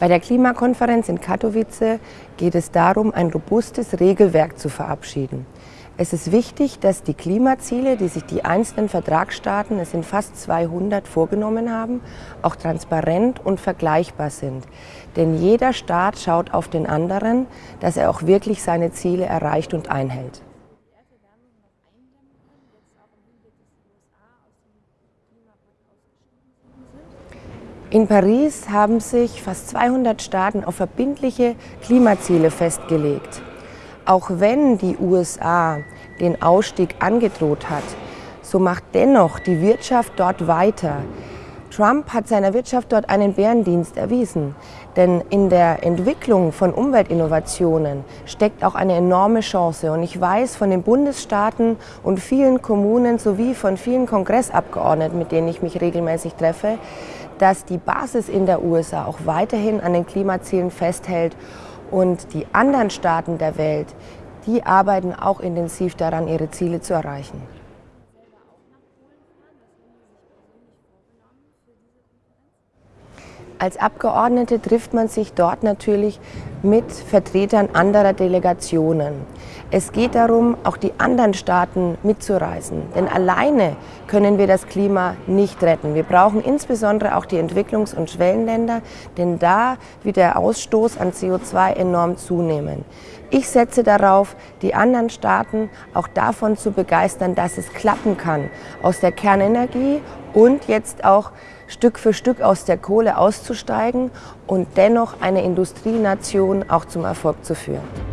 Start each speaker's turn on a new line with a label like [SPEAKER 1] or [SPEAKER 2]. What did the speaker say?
[SPEAKER 1] Bei der Klimakonferenz in Katowice geht es darum, ein robustes Regelwerk zu verabschieden. Es ist wichtig, dass die Klimaziele, die sich die einzelnen Vertragsstaaten, es sind fast 200, vorgenommen haben, auch transparent und vergleichbar sind. Denn jeder Staat schaut auf den anderen, dass er auch wirklich seine Ziele erreicht und einhält. In Paris haben sich fast 200 Staaten auf verbindliche Klimaziele festgelegt. Auch wenn die USA den Ausstieg angedroht hat, so macht dennoch die Wirtschaft dort weiter. Trump hat seiner Wirtschaft dort einen Bärendienst erwiesen. Denn in der Entwicklung von Umweltinnovationen steckt auch eine enorme Chance. Und ich weiß von den Bundesstaaten und vielen Kommunen sowie von vielen Kongressabgeordneten, mit denen ich mich regelmäßig treffe, dass die Basis in der USA auch weiterhin an den Klimazielen festhält und die anderen Staaten der Welt, die arbeiten auch intensiv daran, ihre Ziele zu erreichen. Als Abgeordnete trifft man sich dort natürlich mit Vertretern anderer Delegationen. Es geht darum, auch die anderen Staaten mitzureißen. Denn alleine können wir das Klima nicht retten. Wir brauchen insbesondere auch die Entwicklungs- und Schwellenländer, denn da wird der Ausstoß an CO2 enorm zunehmen. Ich setze darauf, die anderen Staaten auch davon zu begeistern, dass es klappen kann, aus der Kernenergie und jetzt auch Stück für Stück aus der Kohle auszusteigen und dennoch eine Industrienation auch zum Erfolg zu führen.